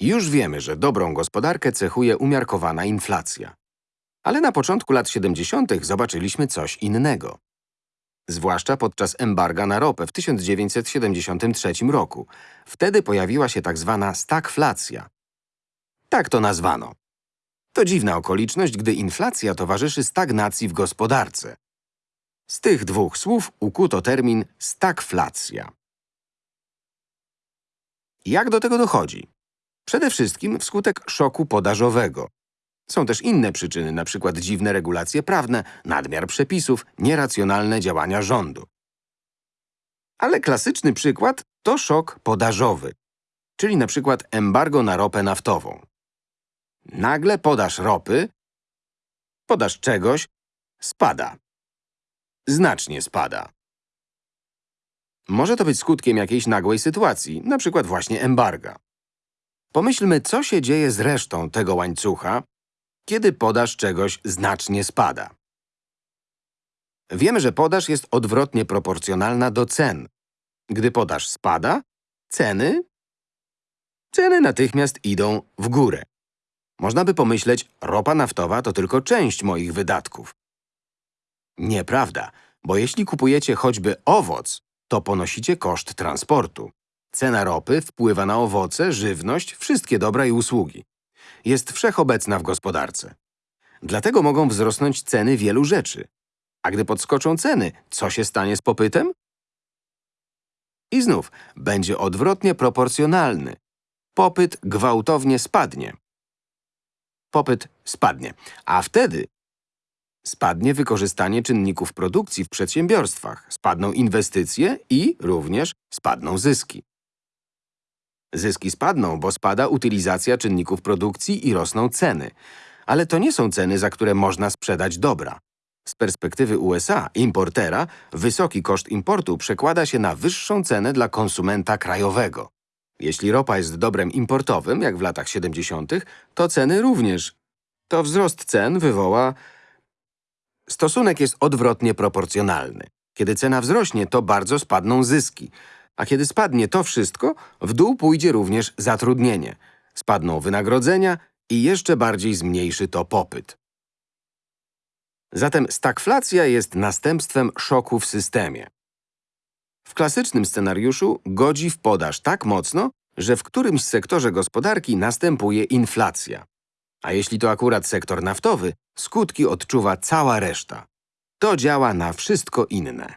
Już wiemy, że dobrą gospodarkę cechuje umiarkowana inflacja. Ale na początku lat 70. zobaczyliśmy coś innego. Zwłaszcza podczas embarga na ropę w 1973 roku. Wtedy pojawiła się tak zwana stagflacja. Tak to nazwano. To dziwna okoliczność, gdy inflacja towarzyszy stagnacji w gospodarce. Z tych dwóch słów ukuto termin stagflacja. Jak do tego dochodzi? Przede wszystkim wskutek szoku podażowego. Są też inne przyczyny, np. dziwne regulacje prawne, nadmiar przepisów, nieracjonalne działania rządu. Ale klasyczny przykład to szok podażowy, czyli przykład embargo na ropę naftową. Nagle podaż ropy, podaż czegoś, spada. Znacznie spada. Może to być skutkiem jakiejś nagłej sytuacji, przykład właśnie embarga. Pomyślmy, co się dzieje z resztą tego łańcucha, kiedy podaż czegoś znacznie spada. Wiemy, że podaż jest odwrotnie proporcjonalna do cen. Gdy podaż spada, ceny… Ceny natychmiast idą w górę. Można by pomyśleć, ropa naftowa to tylko część moich wydatków. Nieprawda, bo jeśli kupujecie choćby owoc, to ponosicie koszt transportu. Cena ropy wpływa na owoce, żywność, wszystkie dobra i usługi. Jest wszechobecna w gospodarce. Dlatego mogą wzrosnąć ceny wielu rzeczy. A gdy podskoczą ceny, co się stanie z popytem? I znów będzie odwrotnie proporcjonalny. Popyt gwałtownie spadnie. Popyt spadnie, a wtedy spadnie wykorzystanie czynników produkcji w przedsiębiorstwach, spadną inwestycje i również spadną zyski. Zyski spadną, bo spada utylizacja czynników produkcji i rosną ceny. Ale to nie są ceny, za które można sprzedać dobra. Z perspektywy USA, importera, wysoki koszt importu przekłada się na wyższą cenę dla konsumenta krajowego. Jeśli ropa jest dobrem importowym, jak w latach 70., to ceny również. To wzrost cen wywoła… Stosunek jest odwrotnie proporcjonalny. Kiedy cena wzrośnie, to bardzo spadną zyski. A kiedy spadnie to wszystko, w dół pójdzie również zatrudnienie. Spadną wynagrodzenia i jeszcze bardziej zmniejszy to popyt. Zatem stagflacja jest następstwem szoku w systemie. W klasycznym scenariuszu godzi w podaż tak mocno, że w którymś sektorze gospodarki następuje inflacja. A jeśli to akurat sektor naftowy, skutki odczuwa cała reszta. To działa na wszystko inne.